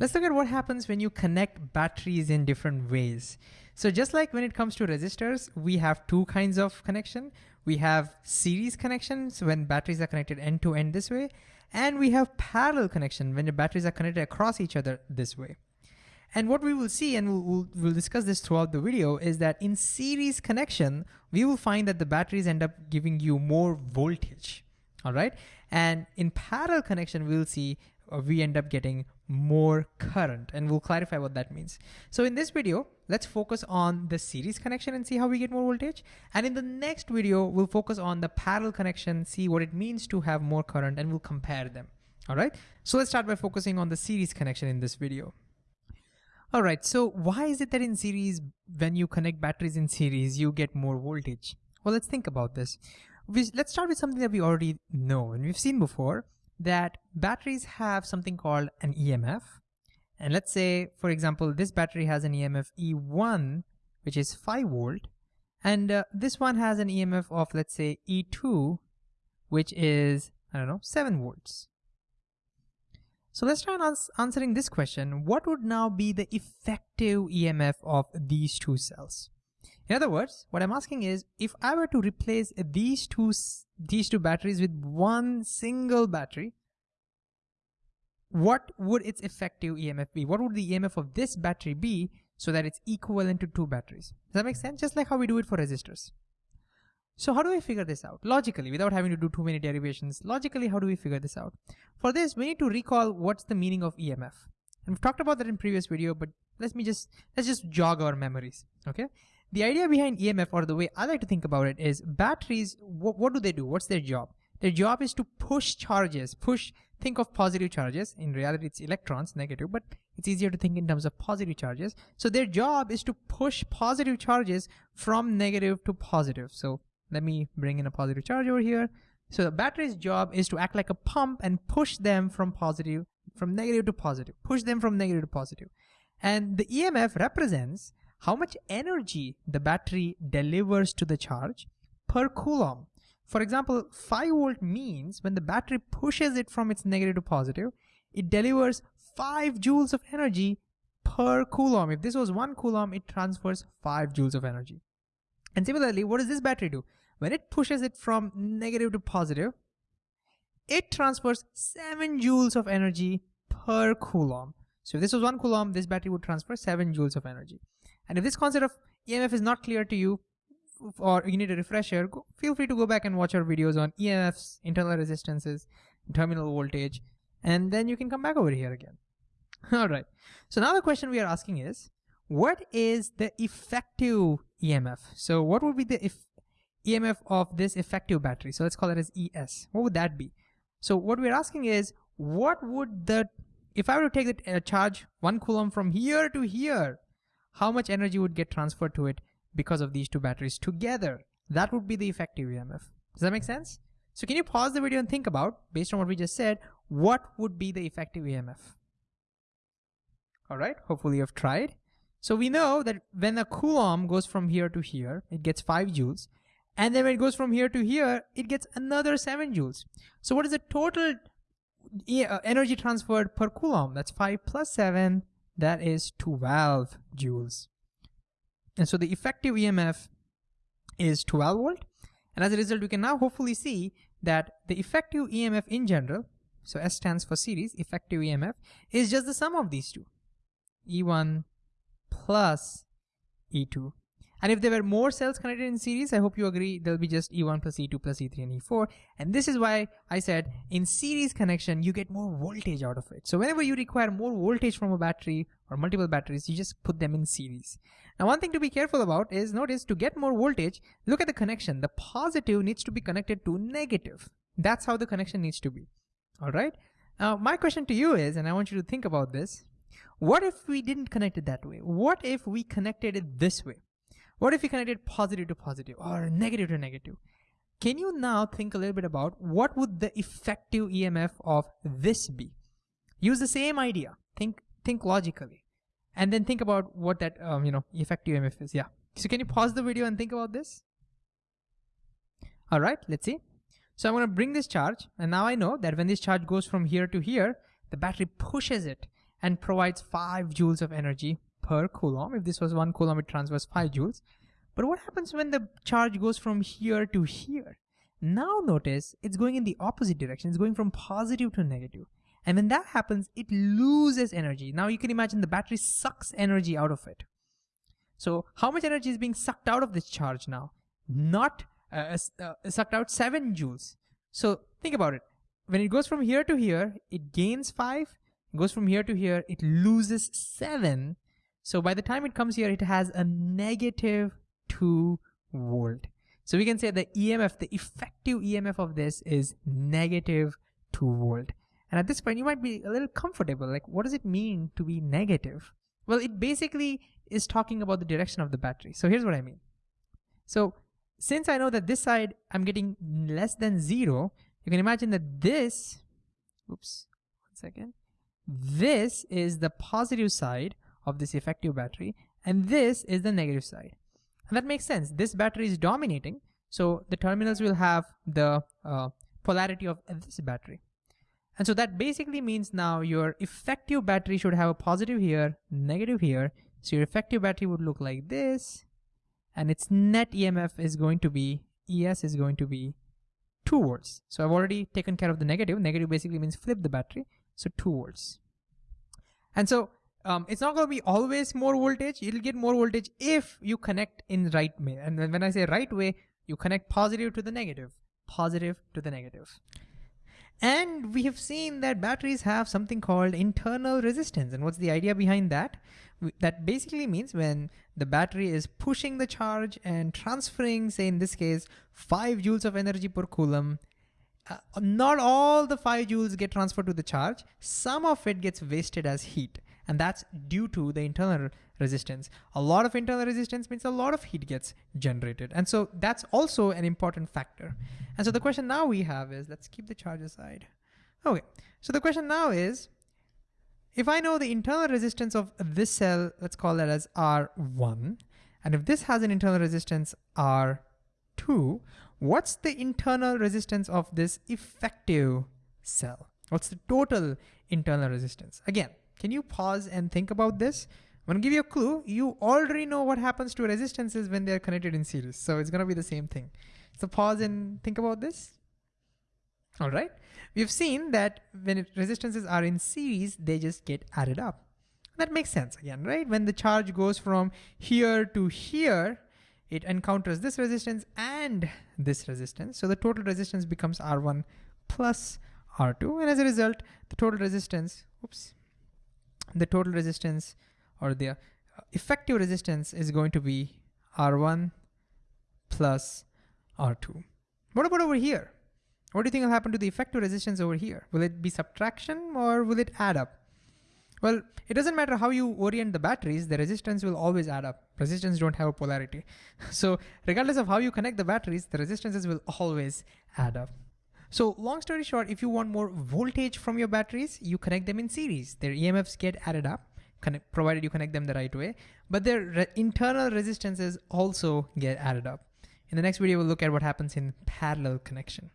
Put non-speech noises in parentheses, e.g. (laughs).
Let's look at what happens when you connect batteries in different ways. So just like when it comes to resistors, we have two kinds of connection. We have series connections when batteries are connected end to end this way, and we have parallel connection when the batteries are connected across each other this way. And what we will see, and we'll, we'll, discuss this throughout the video, is that in series connection, we will find that the batteries end up giving you more voltage, all right? And in parallel connection, we'll see uh, we end up getting more current and we'll clarify what that means. So in this video, let's focus on the series connection and see how we get more voltage. And in the next video, we'll focus on the parallel connection, see what it means to have more current and we'll compare them. All right, so let's start by focusing on the series connection in this video. All right, so why is it that in series, when you connect batteries in series, you get more voltage? Well, let's think about this. let's start with something that we already know and we've seen before that batteries have something called an EMF. And let's say, for example, this battery has an EMF E1, which is 5 volt. And uh, this one has an EMF of, let's say, E2, which is, I don't know, 7 volts. So let's try ans answering this question. What would now be the effective EMF of these two cells? In other words, what I'm asking is, if I were to replace these two, these two batteries with one single battery, what would its effective EMF be? What would the EMF of this battery be so that it's equivalent to two batteries? Does that make sense? Just like how we do it for resistors. So how do we figure this out? Logically, without having to do too many derivations, logically, how do we figure this out? For this, we need to recall what's the meaning of EMF. And we've talked about that in previous video, but let me just, let's just jog our memories, okay? The idea behind EMF or the way I like to think about it is batteries, what, what do they do? What's their job? Their job is to push charges, push, think of positive charges. In reality, it's electrons, negative, but it's easier to think in terms of positive charges. So their job is to push positive charges from negative to positive. So let me bring in a positive charge over here. So the battery's job is to act like a pump and push them from positive, from negative to positive, push them from negative to positive. And the EMF represents how much energy the battery delivers to the charge per coulomb. For example, 5 volt means when the battery pushes it from its negative to positive, it delivers 5 joules of energy per coulomb. If this was 1 coulomb, it transfers 5 joules of energy. And similarly, what does this battery do? When it pushes it from negative to positive, it transfers 7 joules of energy per coulomb. So if this was 1 coulomb, this battery would transfer 7 joules of energy. And if this concept of EMF is not clear to you, or you need a refresher, go, feel free to go back and watch our videos on EMFs, internal resistances, terminal voltage, and then you can come back over here again. (laughs) All right. So now the question we are asking is, what is the effective EMF? So what would be the EMF of this effective battery? So let's call it as ES. What would that be? So what we're asking is, what would the, if I were to take the uh, charge one coulomb from here to here, how much energy would get transferred to it because of these two batteries together. That would be the effective EMF. Does that make sense? So can you pause the video and think about, based on what we just said, what would be the effective EMF? All right, hopefully you've tried. So we know that when a coulomb goes from here to here, it gets five joules. And then when it goes from here to here, it gets another seven joules. So what is the total uh, energy transferred per coulomb? That's five plus seven, that is 12 joules. And so the effective EMF is 12 volt. And as a result, we can now hopefully see that the effective EMF in general, so S stands for series, effective EMF, is just the sum of these two, E1 plus E2 and if there were more cells connected in series, I hope you agree, there'll be just E1 plus E2 plus E3 and E4. And this is why I said in series connection, you get more voltage out of it. So whenever you require more voltage from a battery or multiple batteries, you just put them in series. Now, one thing to be careful about is notice to get more voltage, look at the connection. The positive needs to be connected to negative. That's how the connection needs to be. All right. Now, my question to you is, and I want you to think about this, what if we didn't connect it that way? What if we connected it this way? What if you connected positive to positive or negative to negative? Can you now think a little bit about what would the effective EMF of this be? Use the same idea. Think think logically, and then think about what that um, you know effective EMF is. Yeah. So can you pause the video and think about this? All right. Let's see. So I'm going to bring this charge, and now I know that when this charge goes from here to here, the battery pushes it and provides 5 joules of energy per coulomb. If this was 1 coulomb, it transfers 5 joules. But what happens when the charge goes from here to here? Now notice it's going in the opposite direction. It's going from positive to negative. And when that happens, it loses energy. Now you can imagine the battery sucks energy out of it. So how much energy is being sucked out of this charge now? Not uh, uh, sucked out 7 joules. So think about it. When it goes from here to here, it gains 5. Goes from here to here, it loses 7. So by the time it comes here, it has a negative 2 volt. So we can say the EMF, the effective EMF of this is negative 2 volt. And at this point, you might be a little comfortable. Like, what does it mean to be negative? Well, it basically is talking about the direction of the battery. So here's what I mean. So since I know that this side, I'm getting less than zero, you can imagine that this, oops, one second, this is the positive side of this effective battery, and this is the negative side. And that makes sense. This battery is dominating, so the terminals will have the uh, polarity of this battery. And so that basically means now your effective battery should have a positive here, negative here. So your effective battery would look like this. And its net EMF is going to be, ES is going to be 2 volts. So I've already taken care of the negative. Negative basically means flip the battery. So 2 volts. And so um, it's not going to be always more voltage. You'll get more voltage if you connect in right way. And then when I say right way, you connect positive to the negative, positive to the negative. And we have seen that batteries have something called internal resistance. And what's the idea behind that? That basically means when the battery is pushing the charge and transferring, say in this case, 5 joules of energy per coulomb, uh, not all the 5 joules get transferred to the charge. Some of it gets wasted as heat and that's due to the internal resistance. A lot of internal resistance means a lot of heat gets generated. And so that's also an important factor. And so the question now we have is, let's keep the charge aside. Okay, so the question now is, if I know the internal resistance of this cell, let's call that as R1, and if this has an internal resistance R2, what's the internal resistance of this effective cell? What's the total internal resistance? Again, can you pause and think about this? I'm gonna give you a clue. You already know what happens to resistances when they're connected in series. So it's gonna be the same thing. So pause and think about this. All right. We've seen that when resistances are in series, they just get added up. That makes sense again, right? When the charge goes from here to here, it encounters this resistance and this resistance. So the total resistance becomes R1 plus R2. And as a result, the total resistance, oops, the total resistance or the uh, effective resistance is going to be R1 plus R2. What about over here? What do you think will happen to the effective resistance over here? Will it be subtraction or will it add up? Well, it doesn't matter how you orient the batteries, the resistance will always add up. Resistance don't have a polarity. (laughs) So regardless of how you connect the batteries, the resistances will always add up. So long story short, if you want more voltage from your batteries, you connect them in series. Their EMFs get added up, connect, provided you connect them the right way, but their re internal resistances also get added up. In the next video, we'll look at what happens in parallel connection.